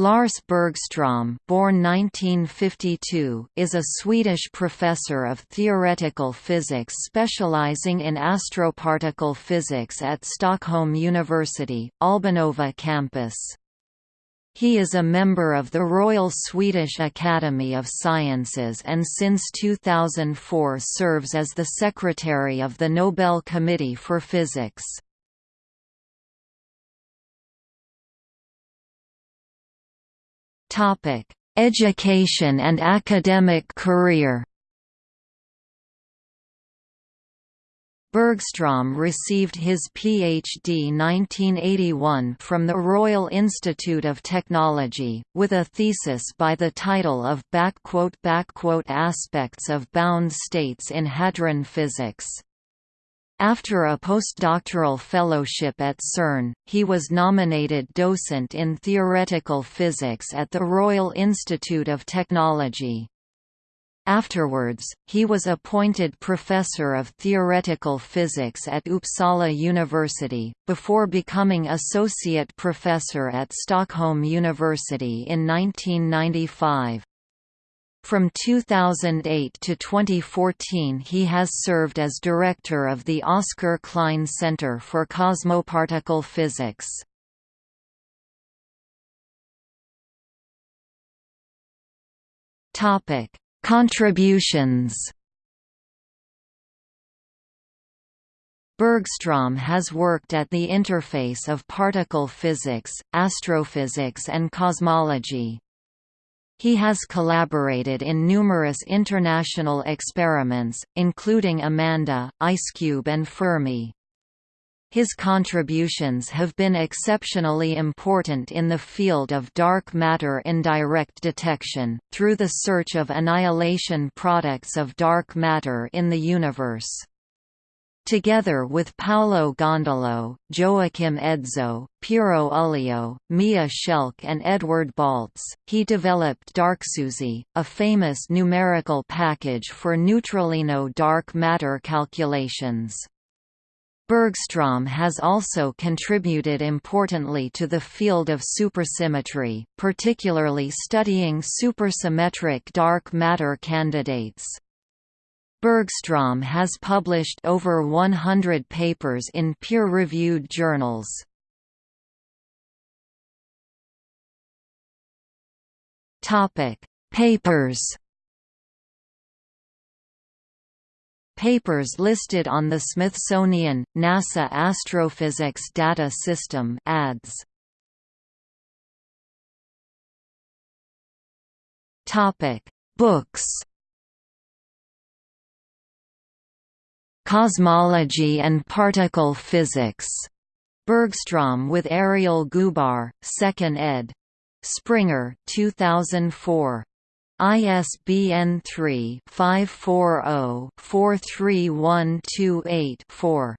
Lars Bergström born 1952, is a Swedish professor of theoretical physics specializing in astroparticle physics at Stockholm University, Albanova campus. He is a member of the Royal Swedish Academy of Sciences and since 2004 serves as the Secretary of the Nobel Committee for Physics. Topic: Education and academic career. Bergström received his PhD 1981 from the Royal Institute of Technology, with a thesis by the title of Aspects of Bound States in Hadron Physics. After a postdoctoral fellowship at CERN, he was nominated docent in theoretical physics at the Royal Institute of Technology. Afterwards, he was appointed Professor of Theoretical Physics at Uppsala University, before becoming Associate Professor at Stockholm University in 1995. From 2008 to 2014 he has served as director of the Oscar Klein Center for Cosmoparticle Physics. Contributions. Bergström has worked at the interface of particle physics, astrophysics and cosmology. He has collaborated in numerous international experiments, including Amanda, IceCube and Fermi. His contributions have been exceptionally important in the field of dark matter indirect detection, through the search of annihilation products of dark matter in the universe. Together with Paolo Gondolo, Joakim Edsjö, Piero Ullio, Mia Schelk and Edward Baltz, he developed DarkSUSY, a famous numerical package for neutralino dark matter calculations. Bergström has also contributed importantly to the field of supersymmetry, particularly studying supersymmetric dark matter candidates. Bergström has published over 100 papers in peer-reviewed journals. Papers. Papers listed on the Smithsonian NASA Astrophysics Data System (ADS). Books. Cosmology and Particle Physics. Bergström with Ariel Goobar, 2nd ed. Springer, 2004. ISBN 3-540-43128-4.